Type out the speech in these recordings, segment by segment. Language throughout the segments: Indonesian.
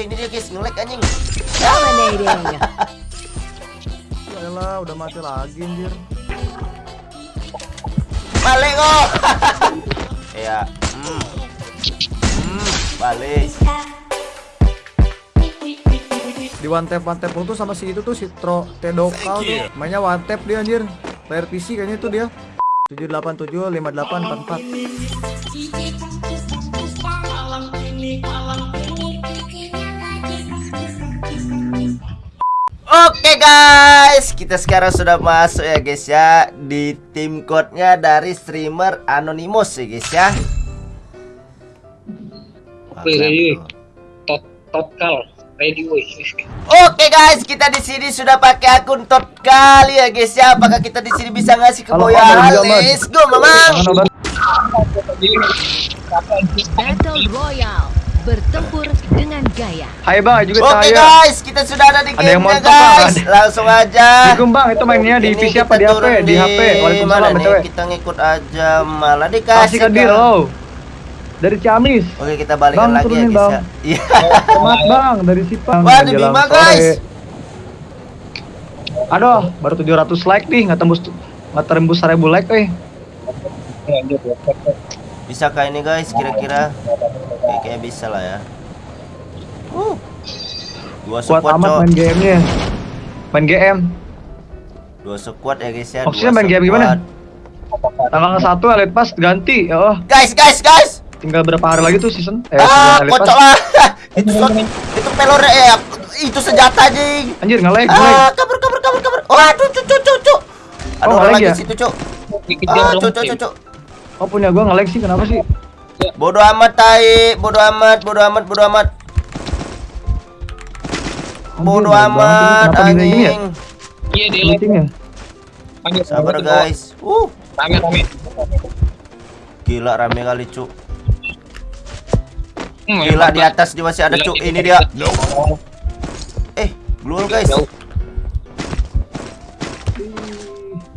ini dia guys, ngelek anjing. Dominating. Yaelah, udah mati lagi anjir. Balik kok. Iya. Hmm. Hmm, balik. Di one tap one tap tuh sama si itu tuh si Tro Tedokal tuh. Mainnya one tap dia anjir. Player PC kayaknya itu dia. 787 5844. Oke guys, kita sekarang sudah masuk ya guys ya di tim code-nya dari streamer Anonymous ya guys ya. Oke, ready. Tot total ready woi. Oke guys, kita di sini sudah pakai akun tot kali ya guys ya. Apakah kita di sini bisa ngasih halo, Let's go, Mamang. Battle Royale. Bertempur dengan gaya. Hai bang, juga Oke saya. guys, kita sudah ada di Ada yang game-nya montok, Bang. guys. Langsung aja. Assalamualaikum bang, itu mainnya di Ini PC apa di HP? turun Di HP. mana Waalaikumsalam? BTW. Kita ngikut aja malah Kasih dikasih. deal kan. lo. Dari Ciamis. Oke, kita balikan Bang, lagi ya guys Bang. ya. Iya. Selamat bang, dari Sipang. Wah, di Bima, guys. Aduh, baru 700 like nih, nggak tembus nggak tembus 1000 like eh. Bisakah ini guys kira-kira? Oke, kayak bisa lah ya. Uh. Dua Kuat squad, amat Cok. main game-nya. Main GM. Dua squad ya guys ya. Maksudnya main game squad. gimana? Tanggal 1 Elite Pass ganti. Ya oh, Guys, guys, guys. tinggal berapa hari lagi tuh season? Eh, ah, season kocok lah. itu shot, itu pelore eh itu senjata anjing. Anjir, nge-lag, Ah, kabur, kabur, kabur, kabur. Oh, aduh, cucu, cucu, cucu. Ada Oh, orang lagi ya? di situ, Cuk. Dikejar Ah, dong. cucu, cucu. Oh, punya gua nge-lag sih, kenapa sih? Bodoh amat tai, bodoh amat, bodoh amat, bodoh amat. Bodoh amat ya? anjing. Iya, di live. Meetingnya. Panggil Sabar guys. Uh, Rame rame. gila rame kali, Cuk. Hmm, Gila emang, di atas dia masih ada, Cuk. Ini dia. Eh, glual guys.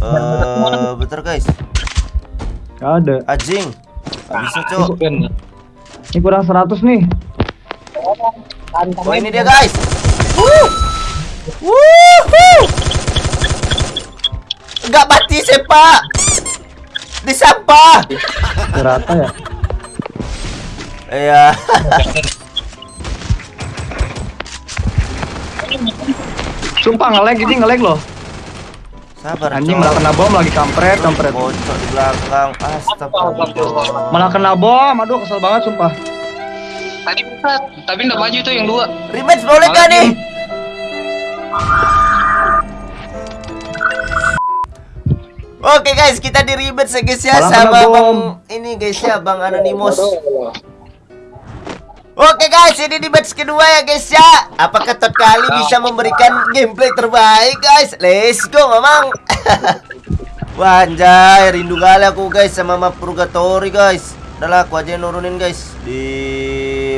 Eh, bentar guys. Nggak ada. Anjing. Bisa, kan. Ini kurang 100 nih. Oh, ini dia guys. Wuh. Enggak mati sepak. Di sampah. Rata ya. Iya. Sumpah nge-lag ini nge-lag loh. Sabar, Anjing malah kena bom lagi kampret, kampret. Bocok di belakang. Astagfirullah. Malah kena bom. Aduh, kesel banget sumpah. Tadi bisa, tapi enggak maju tuh yang dua. Rematch boleh gak nih? Oke guys, kita di rematch ya guys ya sama. Bang ini guys ya, Bang Anonymous. Oke guys, ini di match kedua ya guys ya. Apakah Tot kali bisa memberikan gameplay terbaik guys? Let's go, Mamang. Wah, anjay, rindu kali aku guys sama map Purgatory guys. Udahlah, aku aja yang nurunin guys di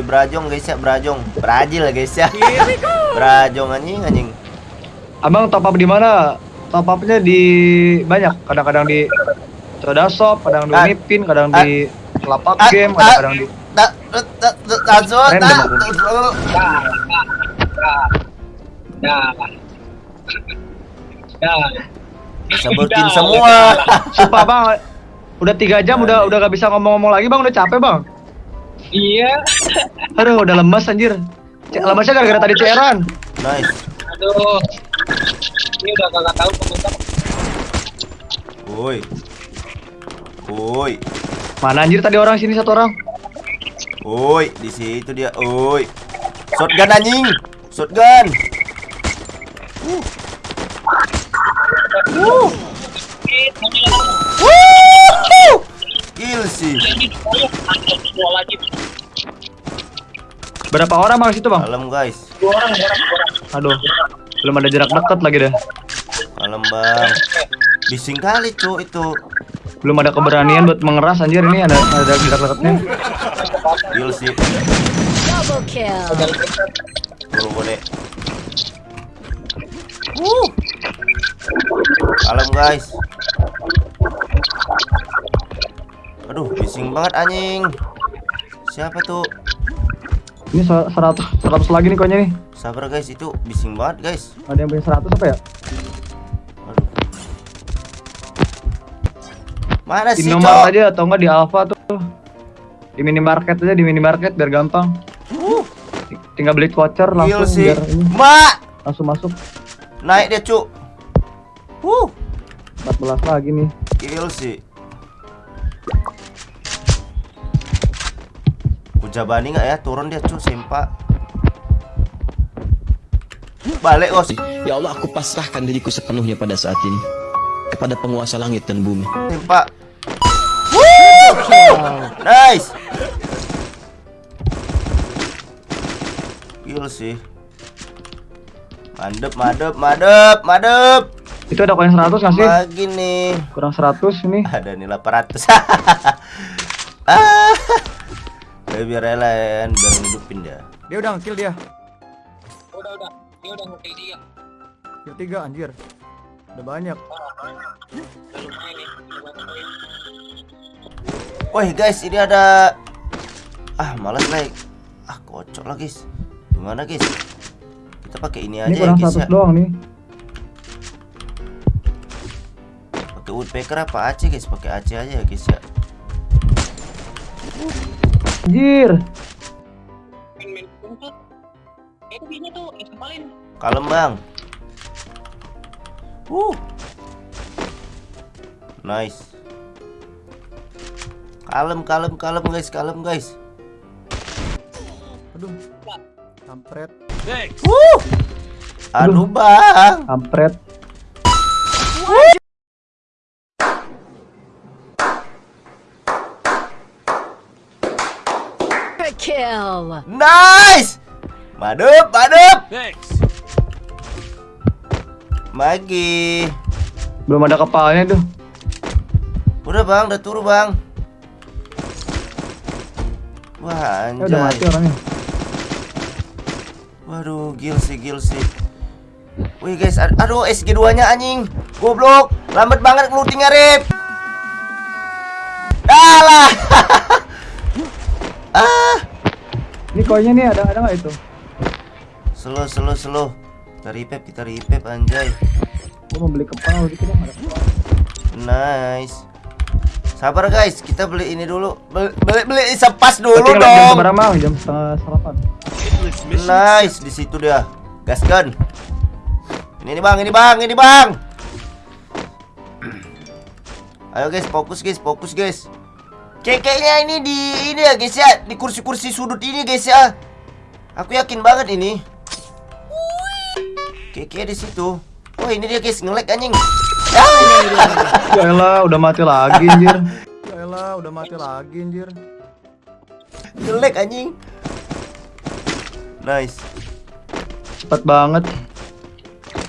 Brajong guys ya, Brajong. Brazil guys ya. Brajong anjing anjing. Abang top up di mana? Top upnya di banyak. Kadang-kadang di Soda Shop, kadang di Ah. Unipin, kadang Ah. di Lapak Ah, Game, ah. kadang-kadang di Tak tak tak tak langsung Random tak. aku. Ya. Ya. Sebutin semua. Sumpah bang, udah tiga jam udah udah gak bisa ngomong-ngomong lagi bang, udah capek bang. Iya. Aduh, udah lemas anjir. Lemasnya gara-gara tadi cairan. Nice. Aduh. Ini udah kagak tahu komentar. Woi. Woi. Mana anjir tadi orang sini satu orang? Woi, di situ dia. Woi. Shotgun anjing. Shotgun. Uh. Uh. Wuhu. Kill sih. Berapa orang bang situ bang? Malam guys. Dua orang, dua orang. Aduh, belum ada jarak dekat lagi dah. Malam bang. Bising kali cu itu. Belum ada keberanian buat mengeras anjir ini ada ada jarak dekatnya. Kill sih. Double kill. Bonek. Uh. Malam guys. Aduh, bising banget anjing. Siapa tuh? Ini se- 100 100 lagi nih koinnya nih. Sabar guys, itu bising banget guys. Ada yang punya 100 apa ya? Aduh. Mana Di sih, nomor Cok? aja atau enggak di Alfa tuh. Di minimarket aja di minimarket biar gampang. Uh, Tinggal beli voucher gil langsung sih. biar ini Mak, langsung masuk. naik dia, Cuk. Uh, 14 lagi nih. gil sih. Kujabani nggak ya? Turun dia, Cuk, sempak. Balik, Gos. Ya Allah, aku pasrahkan diriku sepenuhnya pada saat ini kepada penguasa langit dan bumi. Sempak. Nice. Gil sih. Madep, madep, madep, madep. Itu ada koin 100 nggak sih? Lagi nih. Kurang 100 ini. Ada nih 800. ah. Biar lain, biar ngidupin dia. Dia udah ngekill dia. Udah udah, dia udah ngukil dia. Kill 3 anjir. Udah banyak. Udah lumayan nih, udah banyak. Woi guys, ini ada ah malas like. Ah kocok lah guys. Gimana guys? Kita pakai ini aja Ini ya kurang guys 100 ya. doang nih. Pakai woodpecker apa AC guys? Pakai AC aja ya guys ya. Anjir. Kepalin. Kalem bang. Uh. Nice. Kalem, kalem, kalem guys, kalem guys. Aduh. Kampret. Uh. Aduh bang. Kampret. Kill. Nice. Madep, madep. Magi. Belum ada kepalanya tuh. Udah bang, udah turu bang. Wah Ya udah mati anjay. orangnya. Waduh, gil sih, gil sih. Wih guys, ad- aduh SG2 nya anjing. Goblok, lambat banget ngelutingnya rip. Alah. ah. Ini koinnya nih ada ada nggak itu? Slow, slow, slow. Kita repep, kita repep anjay. Gua mau beli kepala dikit dong ada kepala. Nice. Sabar guys, kita beli ini dulu. Beli beli, beli sepas dulu Tapi ngeliat jam dong. seberapa? Jam setengah. Nice, di situ dia. Gaskan. Ini nih bang, ini bang, ini bang. Ayo guys, fokus guys, fokus guys. Kekeknya ini di ini ya guys ya, di kursi-kursi sudut ini guys ya. Aku yakin banget ini. Keke di situ. Oh ini dia guys, ngelek anjing. Ya elah, udah mati lagi anjir. Ya elah, udah mati lagi anjir. Ngelek anjing. Nice. Cepet banget.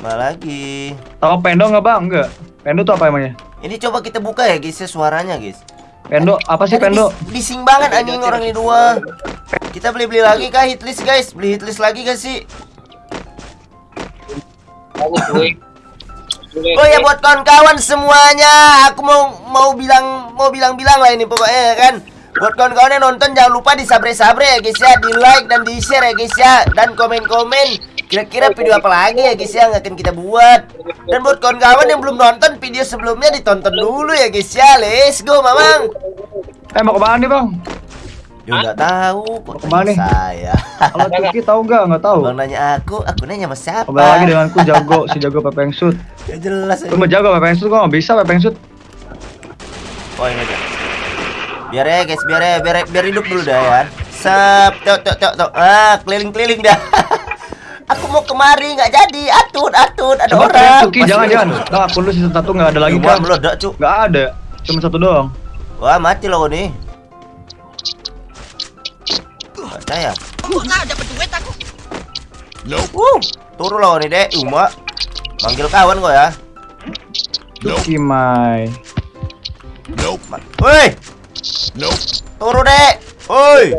Mana lagi? Tahu Pendo nggak bang? Enggak. Pendo tuh apa emangnya? Ini coba kita buka ya guys ya suaranya guys. Pendo apa sih Pendo? bis- bising banget anjing orang ini dua. Kita beli-beli lagi kah hitlist guys? Beli hitlist lagi gak sih? Oh ya buat kawan-kawan semuanya, aku mau mau bilang mau bilang-bilang lah ini pokoknya ya kan. Buat kawan-kawan yang nonton jangan lupa di sabre-sabre ya guys ya, di like dan di share ya guys ya, dan komen-komen. Kira-kira video apa lagi ya guys ya yang akan kita buat. Dan buat kawan-kawan yang belum nonton video sebelumnya ditonton dulu ya guys ya. Let's go, Mamang. Eh mau ke mana nih bang? Ya nggak tahu kok Ke mana saya. Kalau Cuki tahu nggak? Nggak tahu. Bang nanya aku, aku nanya sama siapa? Kembali lagi denganku jago si jago pepeng shoot. Ya jelas Lu mau jago pepeng shoot kok nggak bisa pepeng shoot. Oh ini aja. Biar ya guys, biar ya, biar biar hidup dulu dah ya. Sep, tok tok tok tok. Ah, keliling-keliling dah. Aku mau kemari nggak jadi. Atut, atut, ada Coba orang. Cuki jangan jangan. Nah, akun lu season satu nggak ada lagi kan? meledak, Cuk. Nggak ada. Cuma satu doang. Wah, mati loh nih. Percaya. Kok nggak dapat duit aku? Uh, turun loh nih, Dek. Uma. Manggil kawan kok ya. Cuki Mai. Ma- Woi. Turun, Dek. Woi.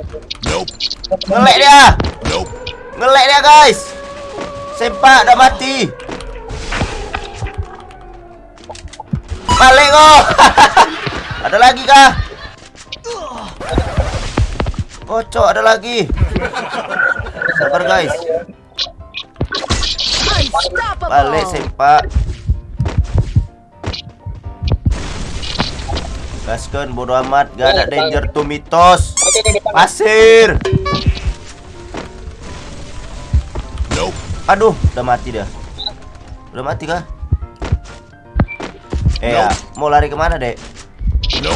Ngelek dia. Ngelek dia, guys. Sempak udah mati. Balik kok. Ada lagi kah? Kocok ada lagi. Sabar guys. Balik sempak. Gaskan bodo amat, gak ada danger tuh mitos. Pasir. Aduh, udah mati dia. Udah mati kah? Eh, ya, mau lari ke mana, Dek?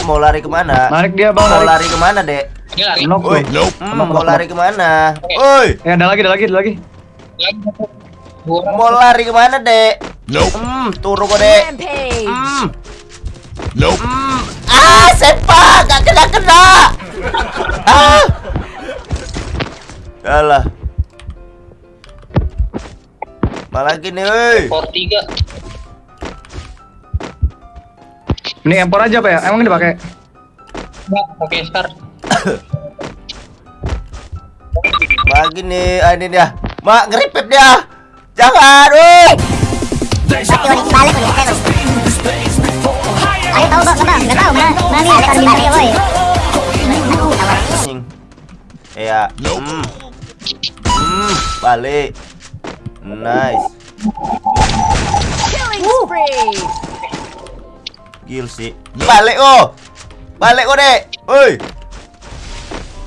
Mau lari ke mana? Narik dia bang, Mau lari ke mana, Dek? Ini lari. Knock Woi, tuh. hmm, mau lari ke mana? Woi, Eh ada lagi, ada lagi, ada lagi. Mau lari ke mana, Dek? Hmm, turu kok, Dek. Hmm. Hmm. Ah, sepak, gak kena kena. Ah. Alah. Malah lagi nih, woi. Tiga. Ini empor aja pak ya? Emang ini dipakai? Enggak, pakai star. Bagi nih, ah, ini dia. Mak ngeripet dia. Jangan, woi. Ayo tahu bang, kenapa? Nggak tahu, mana mana nih akan dibalik boy. Anjing. Iya. Hmm. Hmm, balik. Nice. Killing spree. Gil sih. Balik oh. Balik oh, Dek. Woi.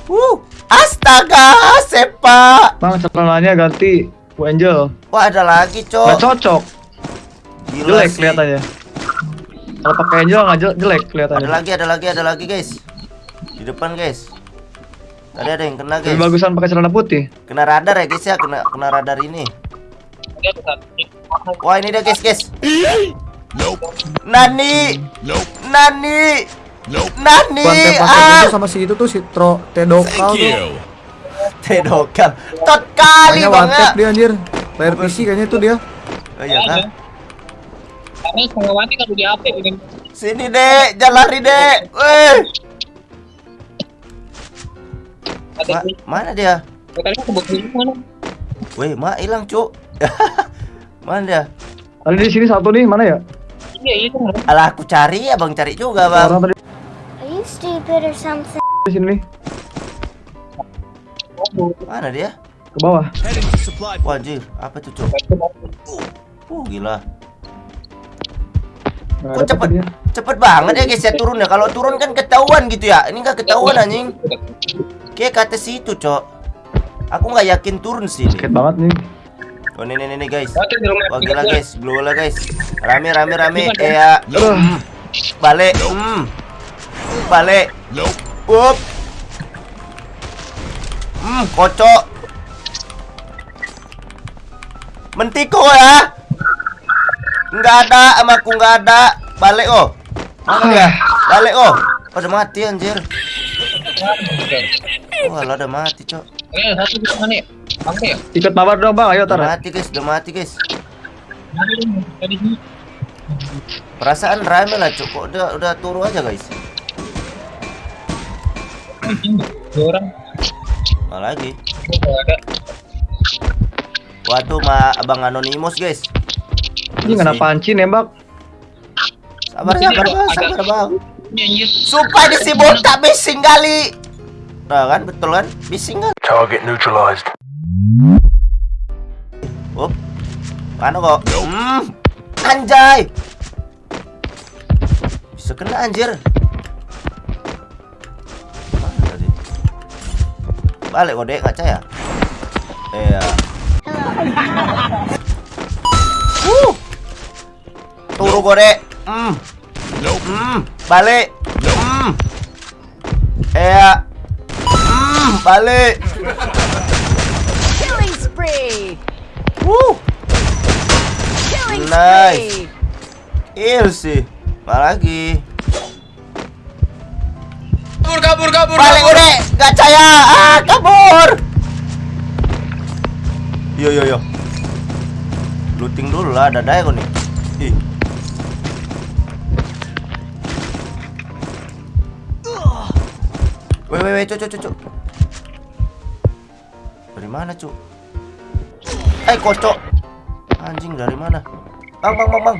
Wuh. Astaga, sepak. Bang celananya ganti Bu Angel. Wah, ada lagi, Cok. cocok. Gila Jelek sih. kelihatannya. Kalau pakai Angel nggak jel- jelek Ada kelihatannya. lagi, ada lagi, ada lagi, guys. Di depan, guys. Tadi ada yang kena, Lebih guys. bagusan pakai celana putih. Kena radar ya, guys ya. Kena kena radar ini. Wah, ini dia, guys, guys. Nani. Nani. Nani. Ah. itu sama si itu tuh si Tro Tedokal tuh. Tedokam. Tot kali banget. dia anjir. Player PC kayaknya itu dia. Oh iya kan? Karena setengah mati kalau di HP gitu. Sini, Dek. Jangan lari, Dek. Weh. Ada Ma- mana dia? tadi aku mana? Weh, mak hilang, Cuk. mana dia? Tadi di sini satu nih, mana ya? Iya, iya kan. Alah, aku cari, Abang cari juga, Bang. Stupid or something? di sini nih, Mana dia? ke bawah. Wah, anjir. Apa tuh, Cuk? Uh, gila. Nggak Kok ada cepet, dia. cepet banget ya guys ya turun ya. Kalau turun kan ketahuan gitu ya. Ini nggak ketahuan anjing. Kayak kata situ, Cok. Aku nggak yakin turun sih. Sakit banget nih. Oh, ini, ini, ini, guys. Wah, gila guys. Gila guys. Rame, rame, rame. Eh, ya. Hmm. Balik. Hmm. Balik. Up. Hmm, kocok. Mentiko ya. Nggak ada, sama aku nggak ada. Balik oh. Mana dia? Balik oh. Oh, udah mati anjir. Wah, lo udah mati, Cok. Eh, satu di mana ya? Ya? Ikut mabar dong bang, ayo Udah tar. mati, guys. Udah mati, guys. Perasaan rame lah, Cok. Kok udah udah turu aja, guys. Dua orang. Lagi? Oh, ada. Wah, tuh ma Abang Anonymous, guys. Ini nggak panci nembak. Sabar, sabar, bang. Sabar, bang. Sumpah di si botak bising kali. Nah kan, betul kan? Bising kan? Target neutralized. Up. Mana kok? Hmm. Anjay. Bisa kena anjir. Balik kok, Dek, kaca ya? Iya. Uh. Turu kok, Dek. Hmm. Hmm. Balik. Hmm. Iya. Hmm. Balik. Killing spree. Wuh. Killing Nice. spree. Il sih. Mana lagi? Kabur, kabur, kabur. Balik udah, gak caya. Ah, kabur. Yo, yo, yo. Looting dulu lah, ada daya nih. Ih. Weh, weh, cuk, cuk, cuk, cuk. Dari mana, cuk? Eh, kocok. Anjing dari mana? Bang, bang, bang, bang.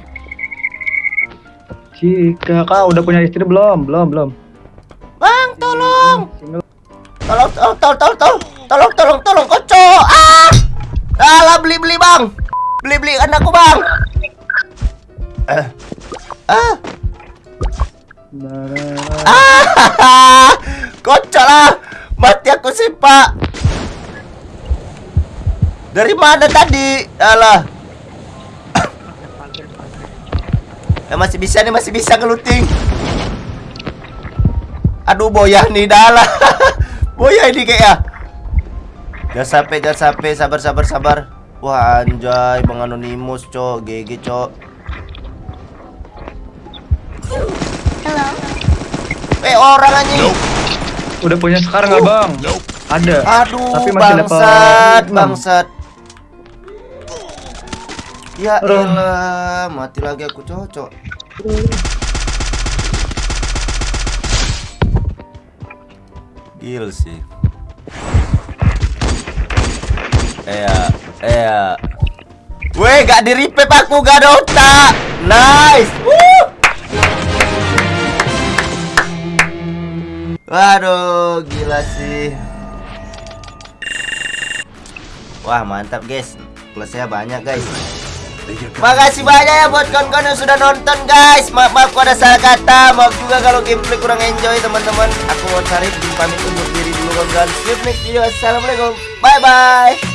Jika kau udah punya istri belum? Belum, belum. Tolong. Tolong, tolong, tolong, tolong, tolong, tolong, tolong, tolong, kocok. Ah, alah beli beli bang, beli beli anakku bang. Eh, ah, ah, kocok lah, mati aku sih pak. Dari mana tadi? Alah. Eh, masih bisa nih, masih bisa ngeluting. Aduh, boyah nih dalah. boyah ini kayak ya. Jangan sampai, jangan sampai. Sabar, sabar, sabar. Wah, anjay, Bang Anonymous, cok. GG, cok. Hello. Eh, orang anjing. Udah punya sekarang nggak bang? Ada. Aduh, Tapi masih bangsat, bangsat. Ya elah, mati lagi aku cocok. Gil sih. Iya, iya. Weh, gak di aku, gak ada otak. Nice. Woo. Waduh, gila sih. Wah, mantap, guys. Plusnya banyak, guys. Makasih banyak ya buat kawan-kawan yang sudah nonton guys. Maaf maaf kalau ada salah kata. Maaf juga kalau gameplay kurang enjoy teman-teman. Aku mau cari pamit undur diri dulu kawan-kawan. See you next video. Assalamualaikum. Bye bye